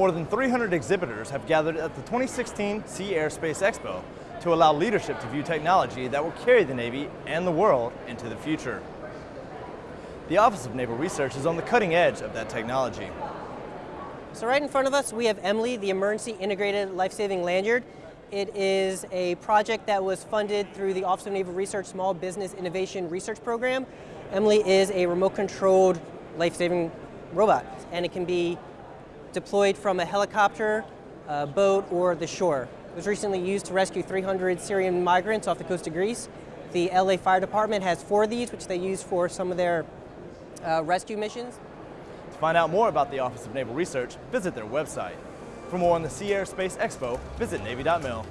More than 300 exhibitors have gathered at the 2016 Sea Airspace Expo to allow leadership to view technology that will carry the Navy and the world into the future. The Office of Naval Research is on the cutting edge of that technology. So right in front of us, we have EMILY, the Emergency Integrated Life-Saving Lanyard. It is a project that was funded through the Office of Naval Research Small Business Innovation Research Program. EMILY is a remote-controlled life-saving robot, and it can be deployed from a helicopter, a boat, or the shore. It was recently used to rescue 300 Syrian migrants off the coast of Greece. The LA Fire Department has four of these, which they use for some of their uh, rescue missions. To find out more about the Office of Naval Research, visit their website. For more on the Sea Air Space Expo, visit Navy.mil.